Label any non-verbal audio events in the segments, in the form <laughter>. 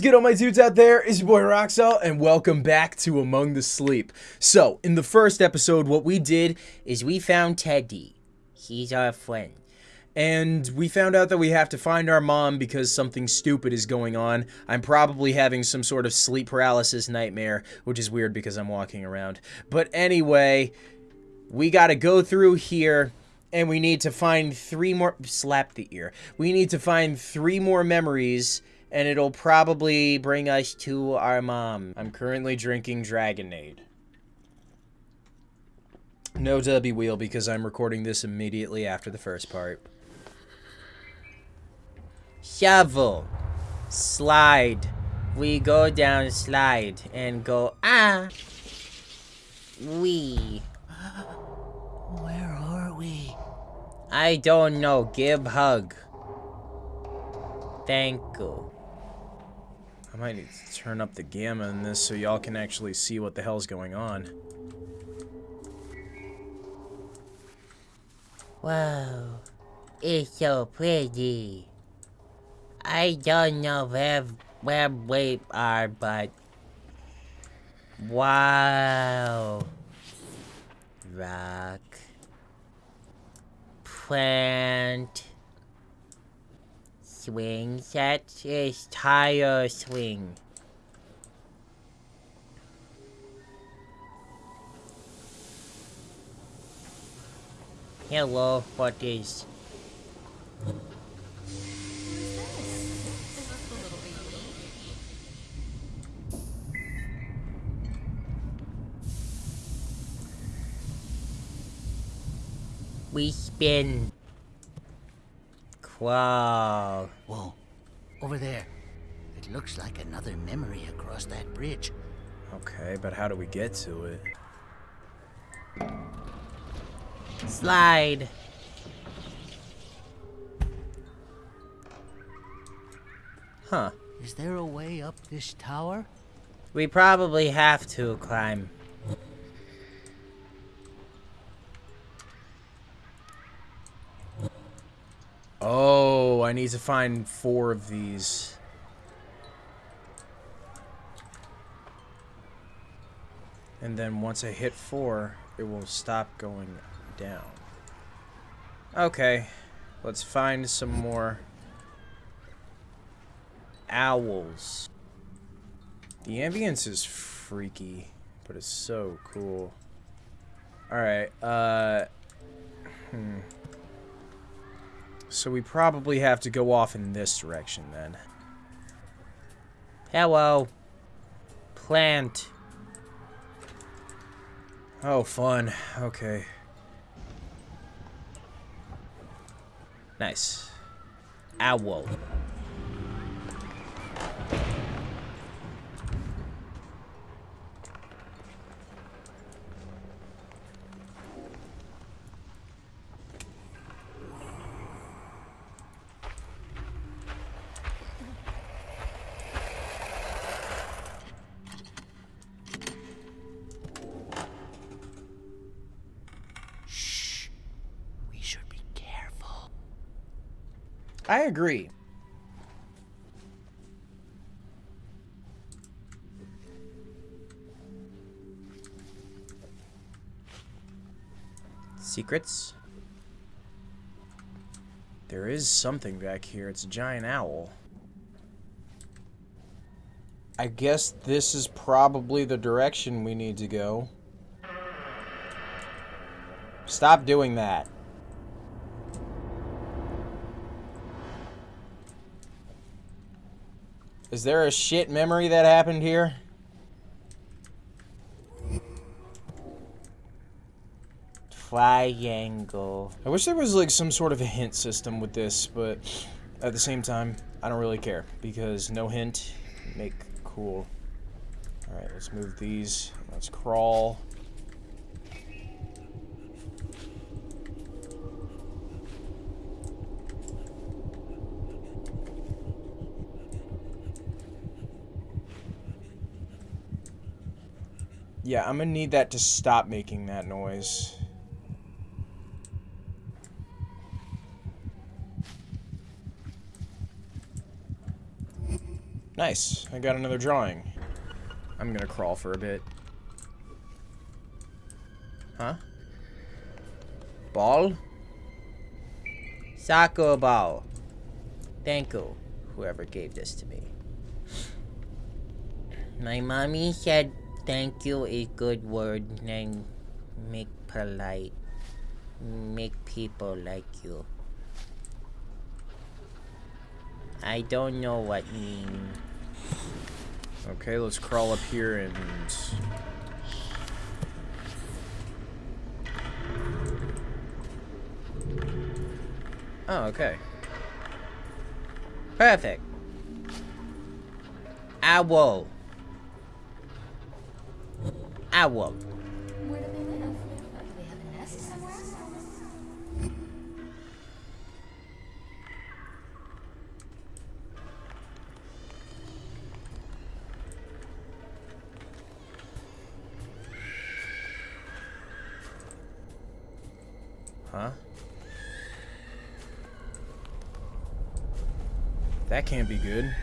good, all my dudes out there? It's your boy Roxel, and welcome back to Among the Sleep. So, in the first episode, what we did is we found Teddy. He's our friend. And we found out that we have to find our mom because something stupid is going on. I'm probably having some sort of sleep paralysis nightmare, which is weird because I'm walking around. But anyway, we gotta go through here and we need to find three more slap the ear we need to find three more memories and it'll probably bring us to our mom i'm currently drinking dragonade no w wheel because i'm recording this immediately after the first part shovel slide we go down slide and go ah we <gasps> Where are we? I don't know. Give hug. Thank you. I might need to turn up the gamma in this so y'all can actually see what the hell's going on. Wow, it's so pretty. I don't know where where we are, but wow. Rock. Plant. Swing set is tire swing. Hello, what is we spin? Wow. Whoa, over there. It looks like another memory across that bridge. Okay, but how do we get to it? Slide. Huh. Is there a way up this tower? We probably have to climb. Oh, I need to find four of these. And then once I hit four, it will stop going down. Okay, let's find some more owls. The ambience is freaky, but it's so cool. Alright, uh... Hmm. So we probably have to go off in this direction then. Hello. Plant. Oh, fun. Okay. Nice. Owl. Shh. We should be careful. I agree. Secrets? There is something back here. It's a giant owl. I guess this is probably the direction we need to go. Stop doing that. Is there a shit memory that happened here? Triangle. I wish there was like some sort of a hint system with this, but at the same time, I don't really care because no hint make cool. All right, let's move these. Let's crawl. Yeah, I'm gonna need that to stop making that noise. Nice. I got another drawing. I'm gonna crawl for a bit. Huh? Ball? Soccer ball. Thank you, whoever gave this to me. My mommy said thank you is good word and make polite. Make people like you. I don't know what mean. Okay, let's crawl up here and... Oh, okay. Perfect. Owl. Owl. Where do they live? Do they have a nest somewhere? Huh? That can't be good.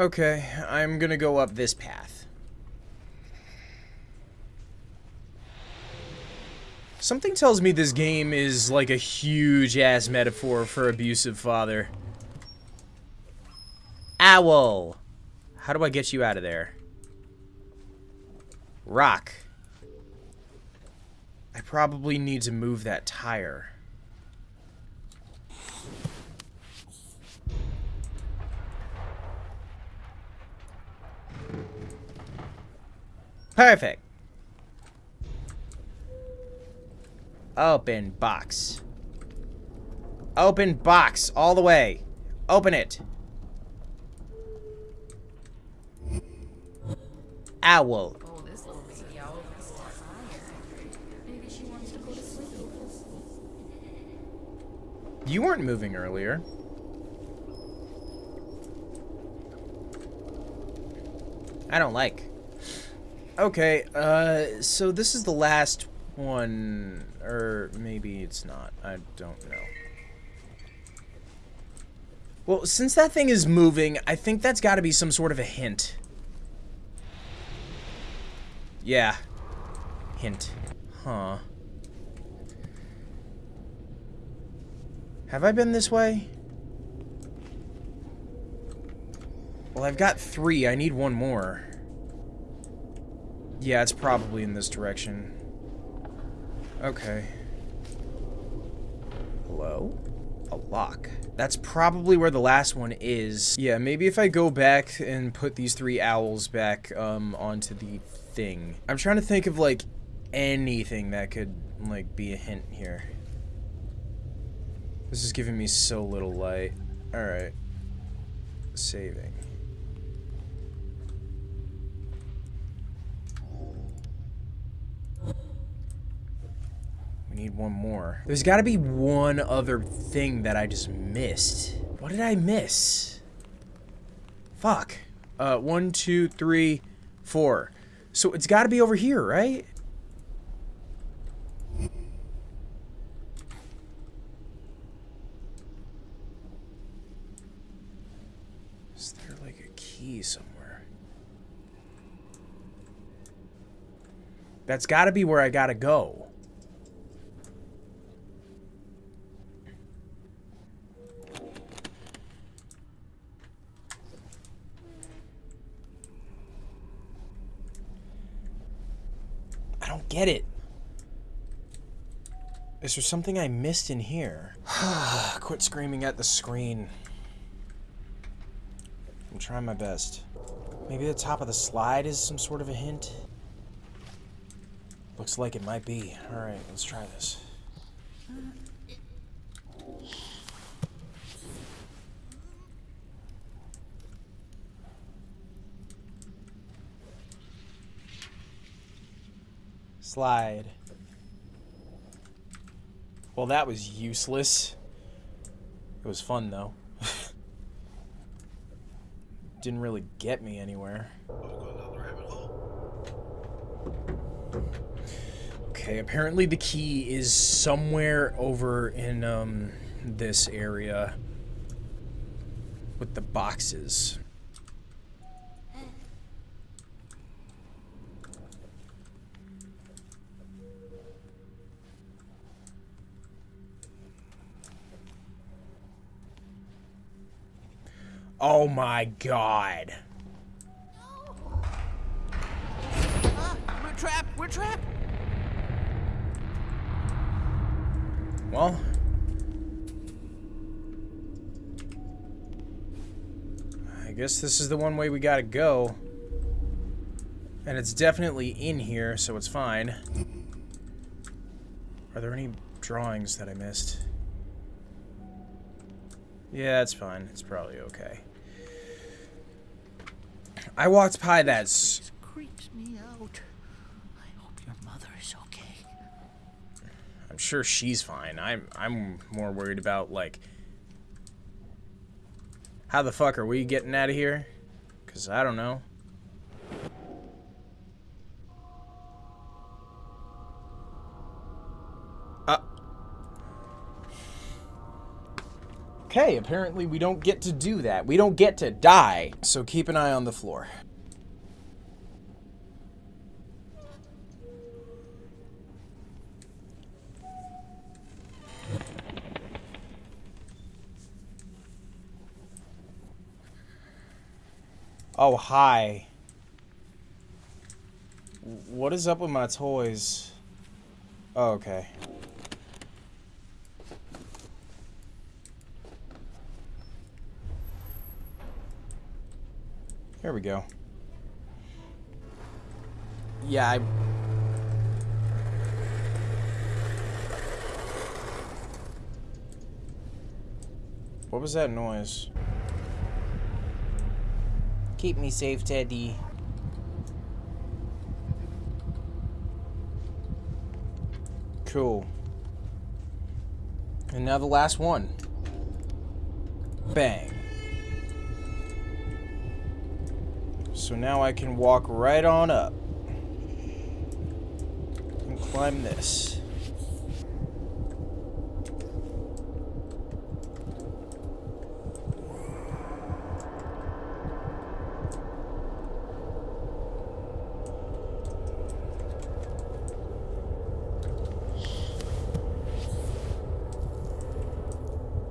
Okay, I'm gonna go up this path. Something tells me this game is like a huge ass metaphor for abusive father. Owl. How do I get you out of there? Rock. I probably need to move that tire. Perfect. Open box. Open box all the way. Open it. Owl. You weren't moving earlier. I don't like. Okay, uh, so this is the last one, or maybe it's not. I don't know. Well, since that thing is moving, I think that's got to be some sort of a hint. Yeah. Hint. Huh. Have I been this way? Well, I've got three. I need one more. Yeah, it's probably in this direction. Okay. Hello? A lock. That's probably where the last one is. Yeah, maybe if I go back and put these three owls back um, onto the thing. I'm trying to think of, like, anything that could, like, be a hint here. This is giving me so little light. Alright. Saving. Need one more. There's got to be one other thing that I just missed. What did I miss? Fuck. Uh, one, two, three, four. So it's got to be over here, right? Is there like a key somewhere? That's got to be where I got to go. I don't get it. Is there something I missed in here? <sighs> Quit screaming at the screen. I'm trying my best. Maybe the top of the slide is some sort of a hint? Looks like it might be. Alright, let's try this. Slide. Well, that was useless. It was fun, though. <laughs> Didn't really get me anywhere. Okay, apparently the key is somewhere over in, um, this area with the boxes. Oh my god. Ah, we're trapped! We're trapped! Well. I guess this is the one way we gotta go. And it's definitely in here, so it's fine. Are there any drawings that I missed? Yeah, it's fine. It's probably okay. I walked by that. This creeps me out. I hope your mother is okay. I'm sure she's fine. I'm I'm more worried about like how the fuck are we getting out of here? Cause I don't know. Okay, apparently we don't get to do that. We don't get to die. So keep an eye on the floor. Oh, hi. What is up with my toys? Oh, okay. We go. Yeah, I... What was that noise? Keep me safe, Teddy. Cool. And now the last one. Bang. So now I can walk right on up. And climb this.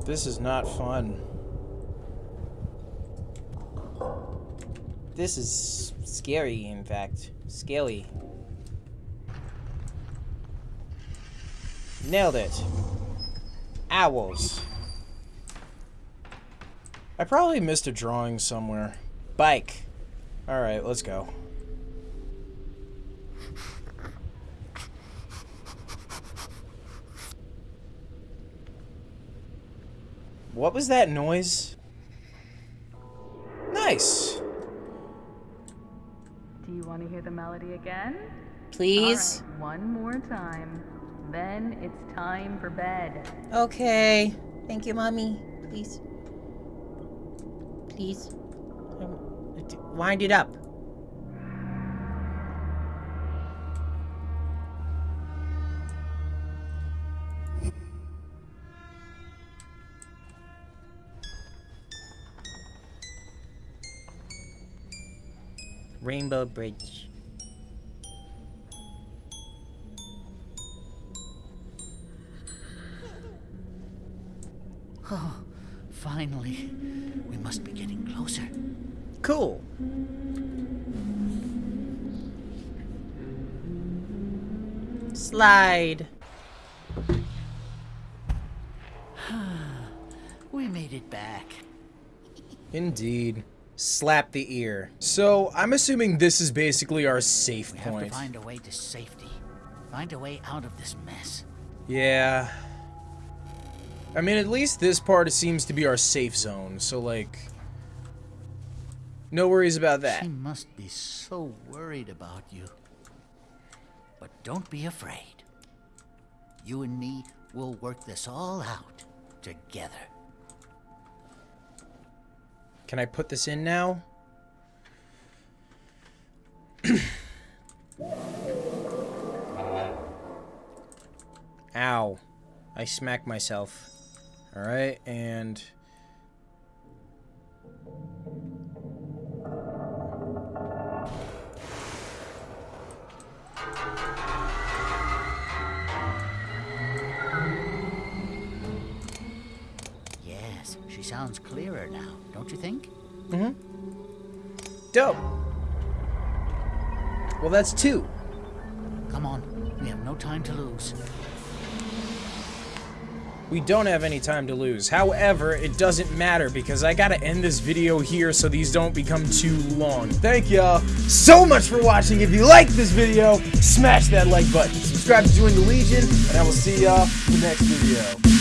This is not fun. This is scary, in fact. Scaly. Nailed it. Owls. I probably missed a drawing somewhere. Bike. Alright, let's go. What was that noise? Nice. You want to hear the melody again? Please? Right, one more time. Then it's time for bed. Okay. Thank you, Mommy. Please. Please. Um, wind it up. Rainbow Bridge. <laughs> Oh, finally. We must be getting closer. Cool. Slide. <sighs> We made it back. Indeed. Slap the ear. So, I'm assuming this is basically our safe We have to find a way to safety. Find a way out of this mess. Yeah. I mean, at least this part seems to be our safe zone, so, like... No worries about that. She must be so worried about you. But don't be afraid. You and me will work this all out together. Can I put this in now? <coughs> Ow. I smacked myself. All right, and sounds clearer now, don't you think? Mm-hmm. Dope. Well, that's two. Come on, we have no time to lose. We don't have any time to lose. However, it doesn't matter because I gotta end this video here so these don't become too long. Thank y'all so much for watching. If you liked this video, smash that like button. Subscribe to join the Legion, and I will see y'all in the next video.